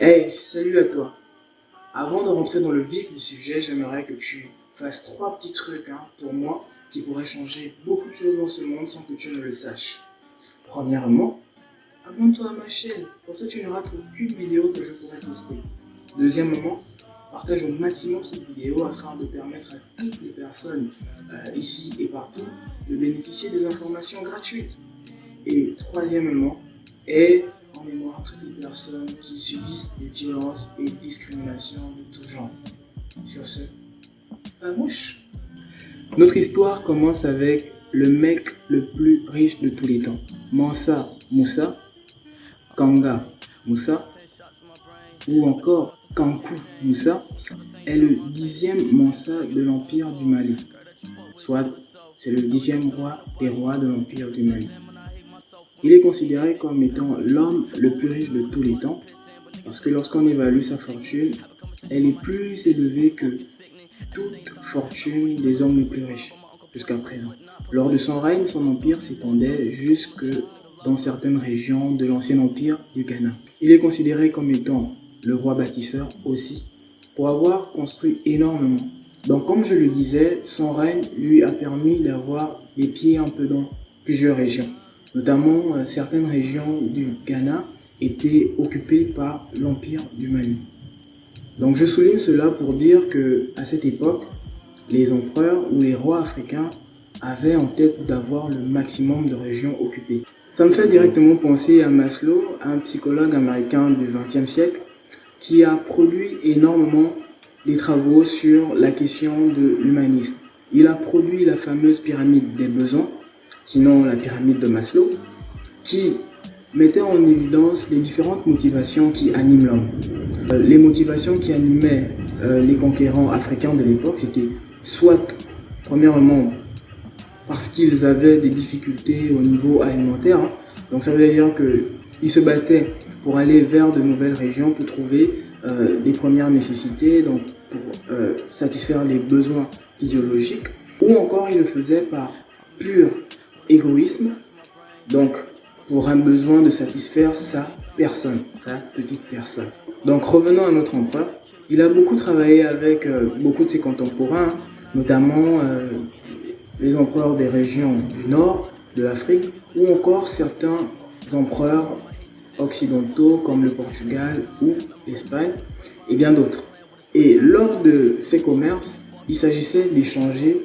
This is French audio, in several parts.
Hey, salut à toi. Avant de rentrer dans le vif du sujet, j'aimerais que tu fasses trois petits trucs hein, pour moi qui pourraient changer beaucoup de choses dans ce monde sans que tu ne le saches. Premièrement, abonne-toi à ma chaîne, comme ça tu rates aucune vidéo que je pourrais poster. Deuxièmement, partage au maximum cette vidéo afin de permettre à toutes les personnes euh, ici et partout de bénéficier des informations gratuites. Et troisièmement, aide en mémoire toutes les personnes qui subissent des violences et discriminations de tout genre. Sur ce, la mouche Notre histoire commence avec le mec le plus riche de tous les temps, Mansa Moussa, Kanga Moussa, ou encore Kankou Moussa, est le dixième Mansa de l'Empire du Mali, soit c'est le dixième roi des rois de l'Empire du Mali. Il est considéré comme étant l'homme le plus riche de tous les temps, parce que lorsqu'on évalue sa fortune, elle est plus élevée que toute fortune des hommes les plus riches jusqu'à présent. Lors de son règne, son empire s'étendait jusque dans certaines régions de l'ancien empire du Ghana. Il est considéré comme étant le roi bâtisseur aussi, pour avoir construit énormément. Donc comme je le disais, son règne lui a permis d'avoir des pieds un peu dans plusieurs régions. Notamment, euh, certaines régions du Ghana étaient occupées par l'Empire du Mali. Donc je souligne cela pour dire que à cette époque, les empereurs ou les rois africains avaient en tête d'avoir le maximum de régions occupées. Ça me fait directement penser à Maslow, un psychologue américain du XXe siècle, qui a produit énormément des travaux sur la question de l'humanisme. Il a produit la fameuse pyramide des besoins, sinon la pyramide de Maslow, qui mettait en évidence les différentes motivations qui animent l'homme. Euh, les motivations qui animaient euh, les conquérants africains de l'époque, c'était soit, premièrement, parce qu'ils avaient des difficultés au niveau alimentaire, hein. donc ça veut dire qu'ils se battaient pour aller vers de nouvelles régions pour trouver euh, les premières nécessités, donc pour satisfaire les besoins physiologiques, ou encore ils le faisaient par pure égoïsme, donc pour un besoin de satisfaire sa personne, sa petite personne. Donc revenons à notre empereur. Il a beaucoup travaillé avec euh, beaucoup de ses contemporains, notamment euh, les empereurs des régions du nord de l'Afrique, ou encore certains empereurs occidentaux comme le Portugal ou l'Espagne, et bien d'autres. Et lors de ces commerces, il s'agissait d'échanger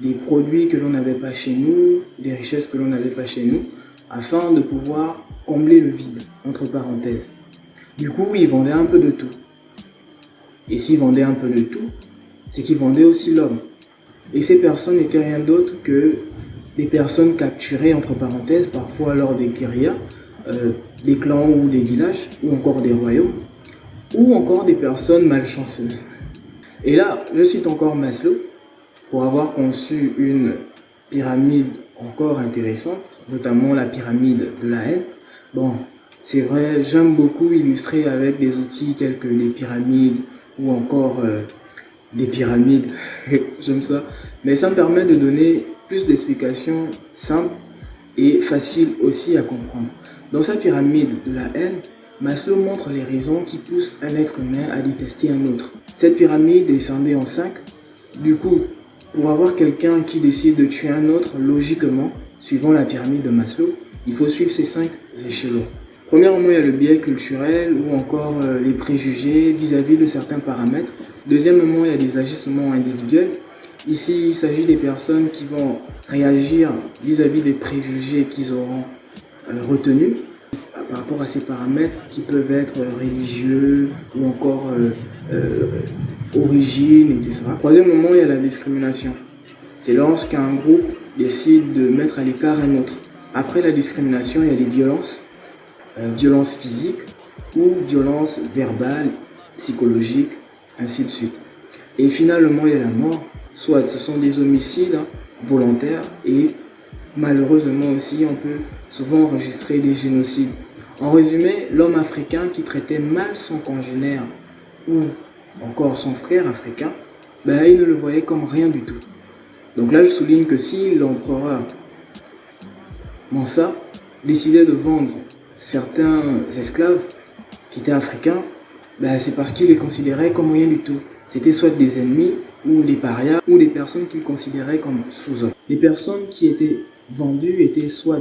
des produits que l'on n'avait pas chez nous, des richesses que l'on n'avait pas chez nous, afin de pouvoir combler le vide, entre parenthèses. Du coup, ils vendaient un peu de tout. Et s'ils vendaient un peu de tout, c'est qu'ils vendaient aussi l'homme. Et ces personnes n'étaient rien d'autre que des personnes capturées, entre parenthèses, parfois lors des guérillas, euh, des clans ou des villages, ou encore des royaumes, ou encore des personnes malchanceuses. Et là, je cite encore Maslow, pour avoir conçu une pyramide encore intéressante, notamment la pyramide de la haine. Bon, c'est vrai, j'aime beaucoup illustrer avec des outils tels que les pyramides ou encore euh, des pyramides, j'aime ça. Mais ça me permet de donner plus d'explications simples et faciles aussi à comprendre. Dans sa pyramide de la haine, Maslow montre les raisons qui poussent un être humain à détester un autre. Cette pyramide est scindée en cinq. Du coup, pour avoir quelqu'un qui décide de tuer un autre, logiquement, suivant la pyramide de Maslow, il faut suivre ces cinq échelons. Premièrement, il y a le biais culturel ou encore euh, les préjugés vis-à-vis de certains paramètres. Deuxièmement, il y a des agissements individuels. Ici, il s'agit des personnes qui vont réagir vis-à-vis des préjugés qu'ils auront euh, retenus par rapport à ces paramètres qui peuvent être religieux ou encore euh, origine, etc. Troisième moment, il y a la discrimination. C'est lorsqu'un groupe décide de mettre à l'écart un autre. Après la discrimination, il y a les violences, euh, violences physiques ou violences verbales, psychologiques, ainsi de suite. Et finalement, il y a la mort. Soit ce sont des homicides hein, volontaires et malheureusement aussi, on peut souvent enregistrer des génocides. En résumé, l'homme africain qui traitait mal son congénère ou encore son frère africain, ben, il ne le voyait comme rien du tout. Donc là, je souligne que si l'empereur Mansa décidait de vendre certains esclaves qui étaient africains ben, c'est parce qu'ils les considéraient comme rien du tout. C'était soit des ennemis, ou des parias, ou des personnes qu'ils considéraient comme sous-hommes. Les personnes qui étaient vendues étaient soit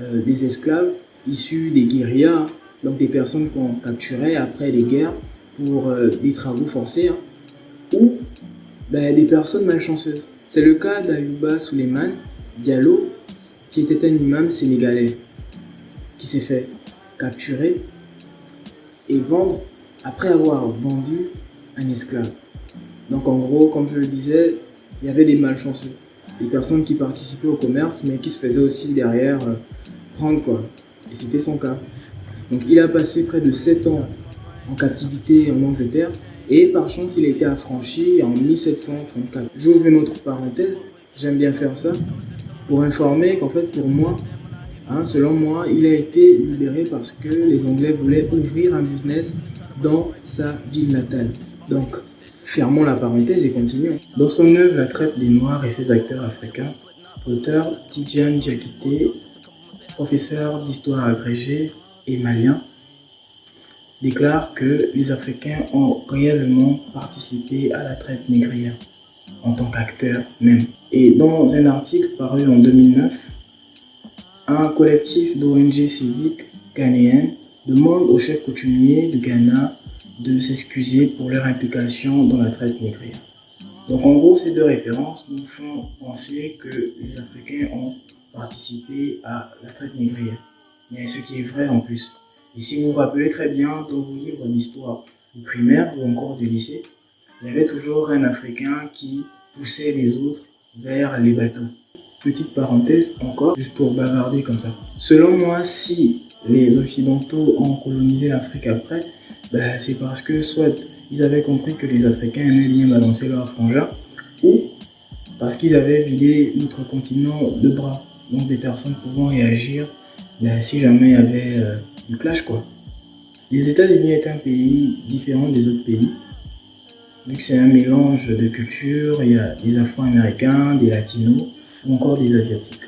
euh, des esclaves issus des guérillas, donc des personnes qu'on capturait après les guerres pour euh, des travaux forcés, hein, ou ben, des personnes malchanceuses. C'est le cas d'Ayuba Suleiman Diallo, qui était un imam sénégalais, qui s'est fait capturer et vendre après avoir vendu un esclave. Donc en gros, comme je le disais, il y avait des malchanceux, des personnes qui participaient au commerce, mais qui se faisaient aussi derrière euh, prendre quoi. Et c'était son cas. Donc il a passé près de 7 ans en captivité en Angleterre, et par chance il a été affranchi en 1734. J'ouvre une autre parenthèse, j'aime bien faire ça, pour informer qu'en fait pour moi, hein, selon moi, il a été libéré parce que les Anglais voulaient ouvrir un business dans sa ville natale. Donc, fermons la parenthèse et continuons. Dans son œuvre La traite des Noirs et ses acteurs africains, l'auteur Tidjane Diakité, professeur d'histoire agrégé et malien, déclare que les Africains ont réellement participé à la traite négrière en tant qu'acteurs même. Et dans un article paru en 2009, un collectif d'ONG civiques ghanéennes demande au chef coutumier de Ghana de s'excuser pour leur implication dans la traite négrière. Donc en gros, ces deux références nous font penser que les Africains ont participé à la traite négrière. Mais ce qui est vrai en plus. Et si vous vous rappelez très bien dans vos livres d'histoire primaire ou encore du lycée, il y avait toujours un Africain qui poussait les autres vers les bateaux. Petite parenthèse encore, juste pour bavarder comme ça. Selon moi, si les Occidentaux ont colonisé l'Afrique après, ben, c'est parce que soit ils avaient compris que les Africains aimaient bien balancer leur frangin, ou parce qu'ils avaient vidé notre continent de bras, donc des personnes pouvant réagir ben, si jamais il y avait euh, du clash quoi. Les États-Unis est un pays différent des autres pays, vu que c'est un mélange de cultures, il y a des Afro-Américains, des Latinos ou encore des Asiatiques.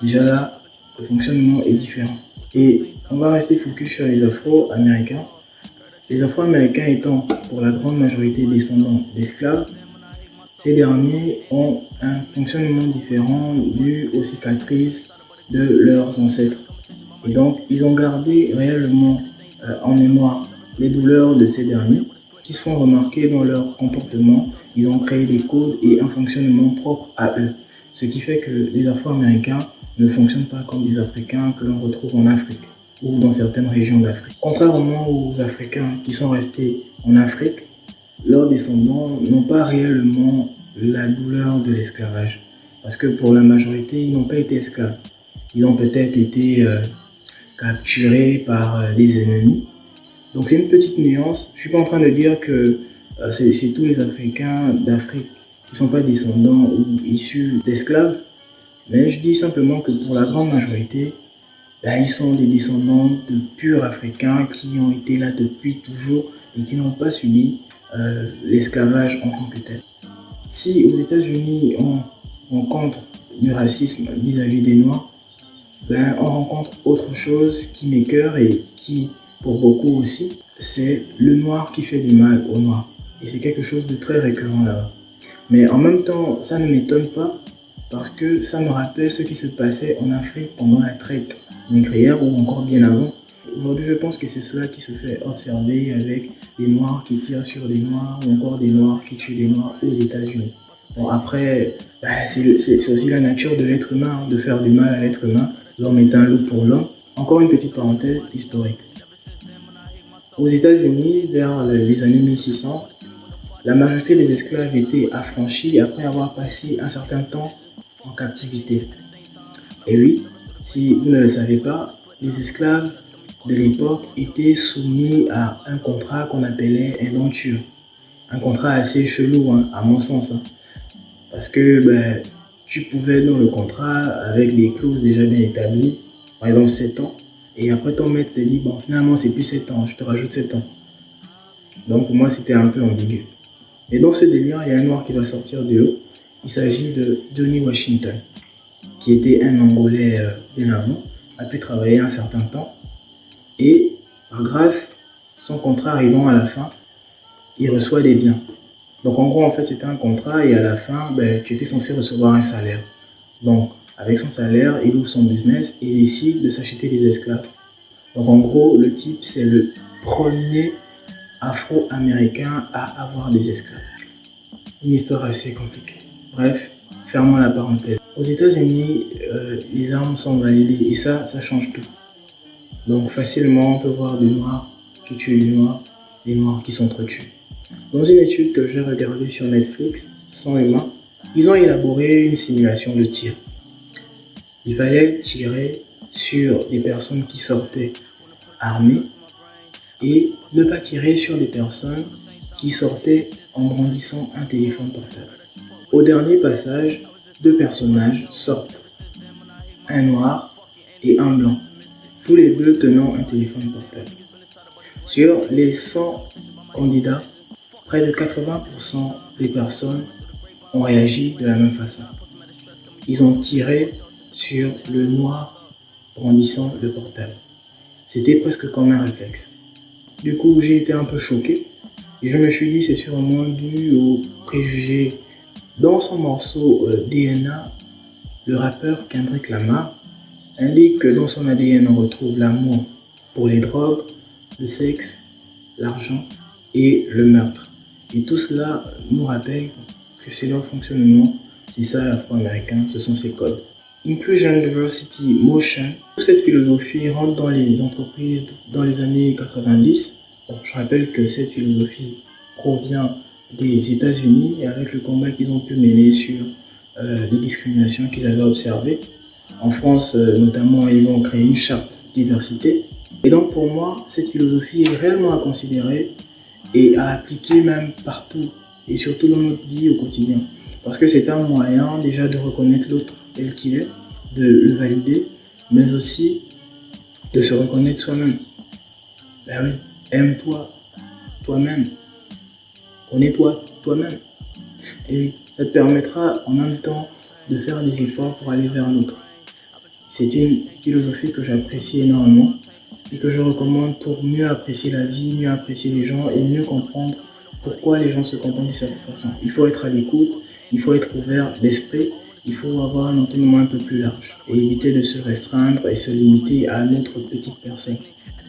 Déjà là, le fonctionnement est différent. Et on va rester focus sur les Afro-Américains. Les Afro-Américains étant pour la grande majorité descendants d'esclaves, ces derniers ont un fonctionnement différent dû aux cicatrices de leurs ancêtres. Et donc, ils ont gardé réellement euh, en mémoire les douleurs de ces derniers qui se font remarquer dans leur comportement. Ils ont créé des codes et un fonctionnement propre à eux. Ce qui fait que les Afro-Américains ne fonctionnent pas comme des Africains que l'on retrouve en Afrique ou dans certaines régions d'Afrique. Contrairement aux Africains qui sont restés en Afrique, leurs descendants n'ont pas réellement la douleur de l'esclavage. Parce que pour la majorité, ils n'ont pas été esclaves. Ils ont peut-être été euh, capturés par euh, des ennemis. Donc c'est une petite nuance. Je suis pas en train de dire que euh, c'est tous les Africains d'Afrique qui ne sont pas descendants ou issus d'esclaves. Mais je dis simplement que pour la grande majorité, ben, ils sont des descendants de purs Africains qui ont été là depuis toujours et qui n'ont pas subi euh, l'esclavage en tant que tel. Si aux États-Unis on rencontre du racisme vis-à-vis des Noirs, ben, on rencontre autre chose qui m'écœure et qui, pour beaucoup aussi, c'est le noir qui fait du mal au noir. Et c'est quelque chose de très récurrent là-bas. Mais en même temps, ça ne m'étonne pas parce que ça me rappelle ce qui se passait en Afrique pendant la traite négrière ou encore bien avant. Aujourd'hui, je pense que c'est cela qui se fait observer avec des Noirs qui tirent sur des Noirs ou encore des Noirs qui tuent des Noirs aux États-Unis. Bon, après, bah, c'est aussi la nature de l'être humain, hein, de faire du mal à l'être humain. Un loup pour l'homme. Encore une petite parenthèse historique. Aux États-Unis, vers les années 1600, la majorité des esclaves étaient affranchis après avoir passé un certain temps en captivité. Et oui, si vous ne le savez pas, les esclaves de l'époque étaient soumis à un contrat qu'on appelait un denture. Un contrat assez chelou, hein, à mon sens. Hein. Parce que ben, tu pouvais dans le contrat, avec des clauses déjà bien établies, par exemple 7 ans, et après ton maître te dit, bon finalement c'est plus 7 ans, je te rajoute 7 ans. Donc pour moi c'était un peu ambigu. Et dans ce délire, il y a un noir qui va sortir de l'eau il s'agit de Johnny Washington, qui était un Angolais euh, bien avant, a pu travailler un certain temps. Et grâce son contrat arrivant à la fin, il reçoit des biens. Donc en gros, en fait, c'était un contrat et à la fin, ben, tu étais censé recevoir un salaire. Donc, avec son salaire, il ouvre son business et décide de s'acheter des esclaves. Donc en gros, le type, c'est le premier afro-américain à avoir des esclaves. Une histoire assez compliquée. Bref, fermons la parenthèse. Aux États-Unis, euh, les armes sont validées et ça, ça change tout. Donc facilement, on peut voir des noirs qui tuent des noirs, des noirs qui sont. Dans une étude que j'ai regardée sur Netflix, sans humains, ils ont élaboré une simulation de tir. Il fallait tirer sur des personnes qui sortaient armées et ne pas tirer sur des personnes qui sortaient en brandissant un téléphone portable. Au dernier passage, deux personnages sortent, un noir et un blanc, tous les deux tenant un téléphone portable. Sur les 100 candidats, près de 80% des personnes ont réagi de la même façon. Ils ont tiré sur le noir brandissant le portable. C'était presque comme un réflexe. Du coup, j'ai été un peu choqué et je me suis dit c'est sûrement dû aux préjugés. Dans son morceau euh, DNA, le rappeur Kendrick Lamar indique que dans son ADN on retrouve l'amour pour les drogues, le sexe, l'argent et le meurtre. Et tout cela nous rappelle que c'est leur fonctionnement, c'est ça l'afro-américain, ce sont ses codes. Inclusion, Diversity, Motion, toute cette philosophie rentre dans les entreprises dans les années 90. je rappelle que cette philosophie provient des États-Unis et avec le combat qu'ils ont pu mener sur euh, les discriminations qu'ils avaient observées. En France, euh, notamment, ils ont créé une charte diversité. Et donc, pour moi, cette philosophie est réellement à considérer et à appliquer même partout et surtout dans notre vie au quotidien. Parce que c'est un moyen déjà de reconnaître l'autre tel qu'il est, de le valider, mais aussi de se reconnaître soi-même. Ben oui, aime-toi, toi-même. Connais-toi, toi-même. Et ça te permettra en même temps de faire des efforts pour aller vers l'autre. C'est une philosophie que j'apprécie énormément et que je recommande pour mieux apprécier la vie, mieux apprécier les gens et mieux comprendre pourquoi les gens se comportent de cette façon. Il faut être à l'écoute, il faut être ouvert d'esprit, il faut avoir un entendement un peu plus large et éviter de se restreindre et se limiter à notre petite personne.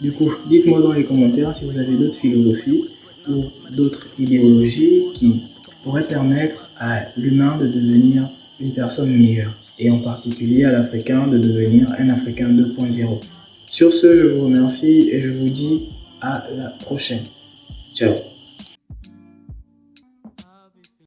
Du coup, dites-moi dans les commentaires si vous avez d'autres philosophies ou d'autres idéologies qui pourraient permettre à l'humain de devenir une personne meilleure et en particulier à l'Africain de devenir un Africain 2.0. Sur ce, je vous remercie et je vous dis à la prochaine. Ciao